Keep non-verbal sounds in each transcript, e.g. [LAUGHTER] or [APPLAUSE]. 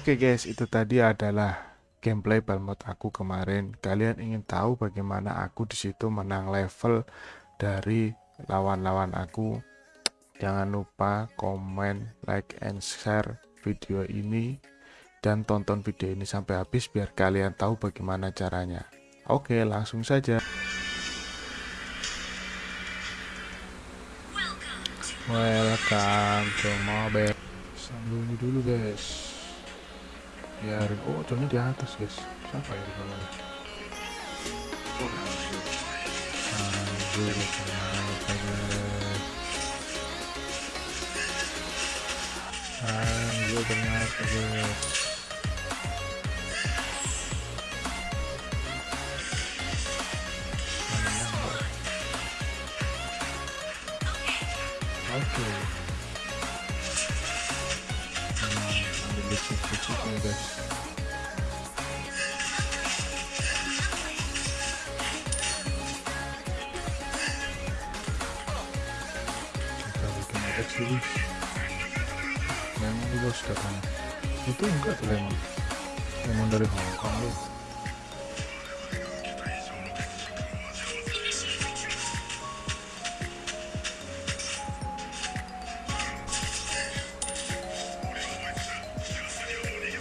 Oke guys, itu tadi adalah gameplay balmot aku kemarin. Kalian ingin tahu bagaimana aku di situ menang level dari lawan-lawan aku? Jangan lupa komen, like, and share video ini dan tonton video ini sampai habis biar kalian tahu bagaimana caranya. Oke, langsung saja. Welcome to mobile. Sambil ini dulu guys biarin oh Johnnya di atas guys siapa ya di bawah oh anjir kenapa guys anjir ternyata guys Oke. Okay. kecil-kecil ya guys kita bikin ada dulu lemon juga sudah katanya itu enggak tuh lemon lemon dari Hongkong loh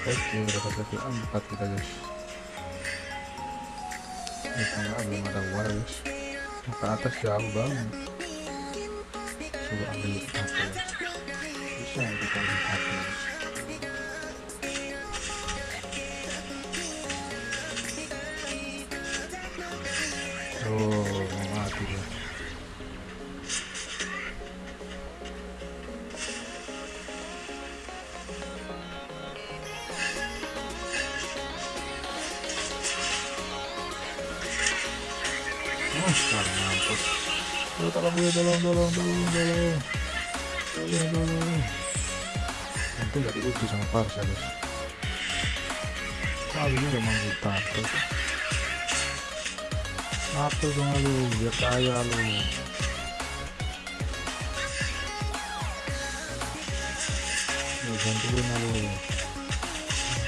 oke udah dapat 4 kita guys. Ini tengah belum ada war guys ke atas jauh banget. Coba ambil apa bisa sekarang mampus. Oh, tolong gue tolong tolong tolong tolong. Tolong tolong. Untung gak diuji sama Parsa guys kali ini udah manggil tato apa dong lu biar kaya lu. Bantuin lu.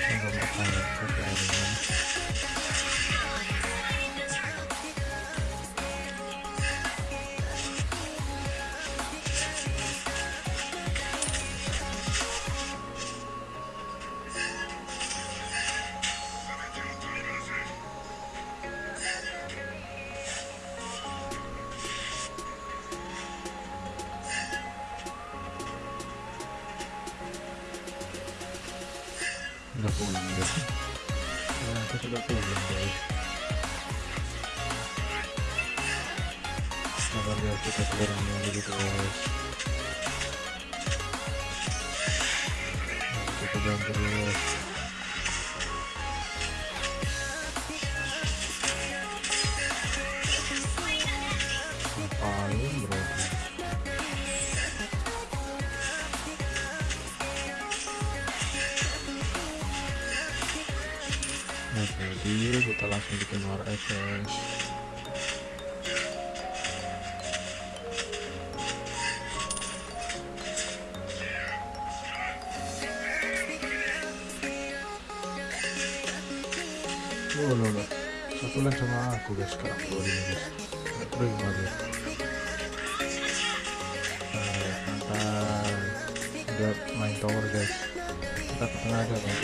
Enggak mau kaya pakai airnya udah pulang guys ya aku sudah pulang guys sabar ya kita keluarnya gitu guys nah, kita jalan terus ngapain Oh, loh, loh. Satu lane sama aku guys sekarang keluar ini guys. Gimana guys? Nah, santai. Udah main tower guys. Kita ke tengah aja guys.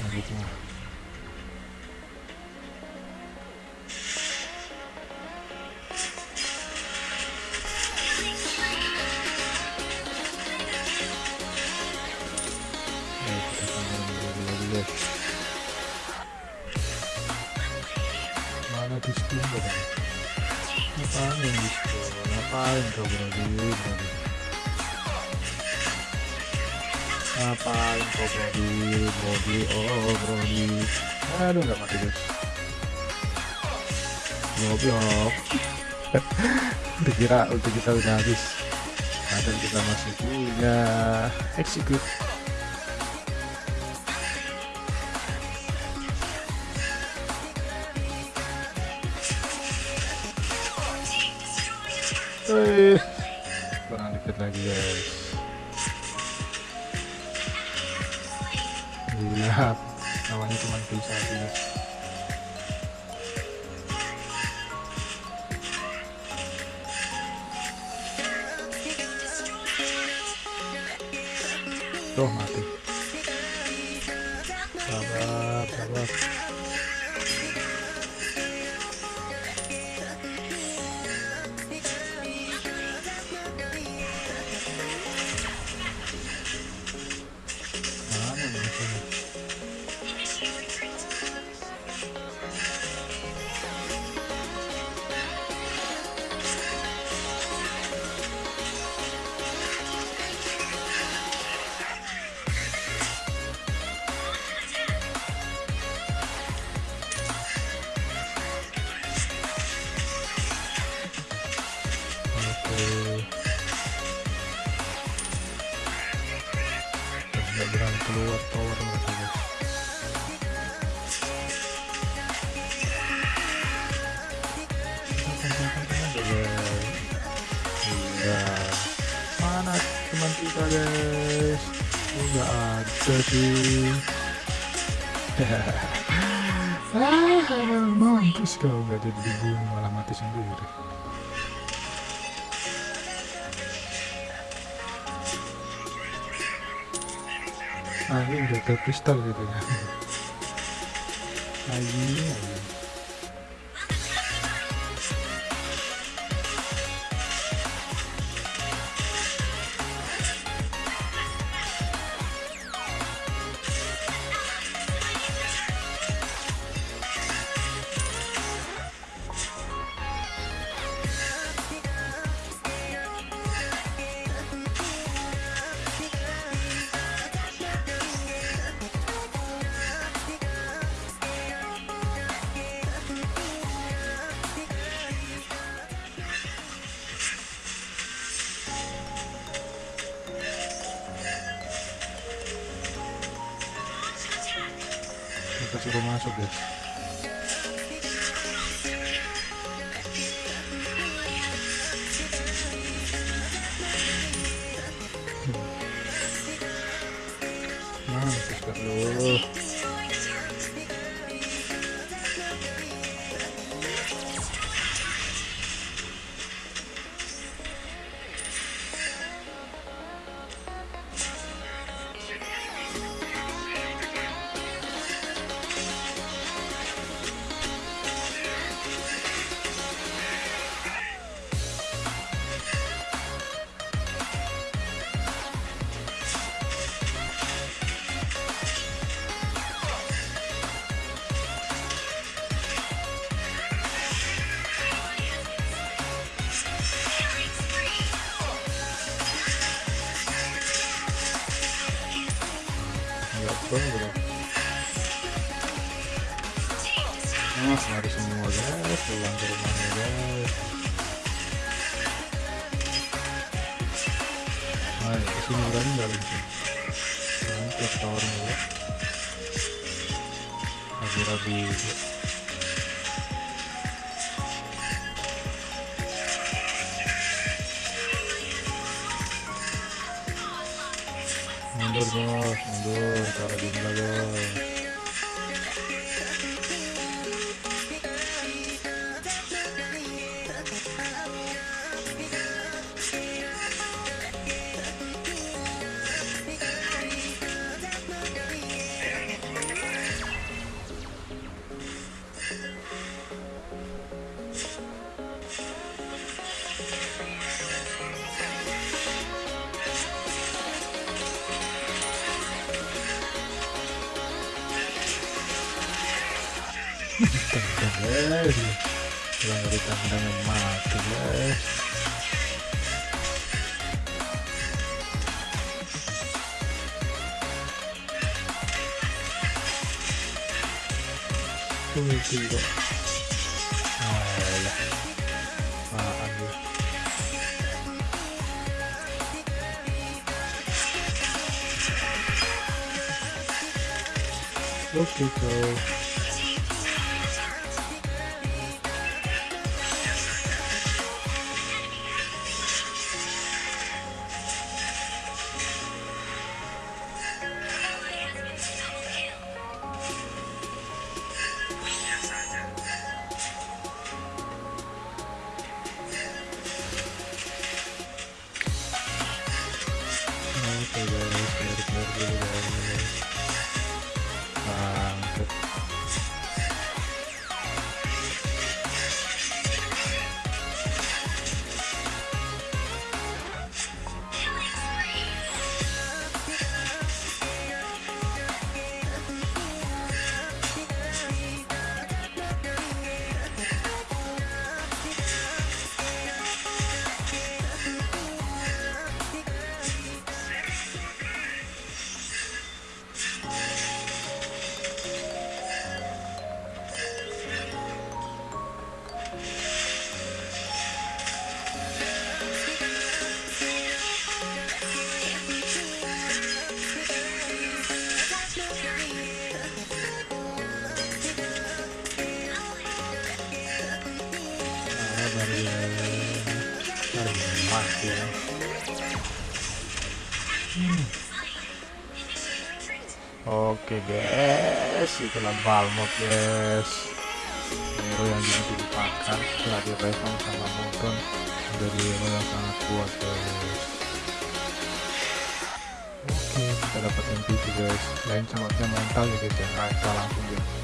Nah, gitu. Ngapain diskon ngapain kau berarti berarti ngapain kau berarti berarti oh berarti aduh nggak mati guys [LAUGHS] goblok udah kira untuk kita udah habis. Padahal kita masih punya. Execute Kurang Lihat lagi guys. Lihat Lawannya cuma bisa guys. Tuh mati Berani keluar tower mereka guys. Iya. Mana teman kita guys? Oh, nggak ada sih. ah, mampus kau nggak jadi dibunuh malah mati sendiri. Ah, ini udah ke kristal gitu ya. Ayo, ayo. Kita suruh masuk guys. Mampus Pro bro. Nah, lari semua guys, pulang ke rumahnya guys. Ayo, ke sini berani nggak langsung? Mantap tawarnya ya. Rabi-rabi. Mundur bos, mundur, cara jumlah bos. Guys. Kalau nggak ditendang mati guys. Lu? Oke kau. Oke guys. Itulah balmot guys. Hero yang jadi dilupakan setelah di revamp sama Modon menjadi hero yang sangat kuat guys. Oke kita dapat MVP guys. Lain sangatnya mental ya guys. Ya nah, langsung guys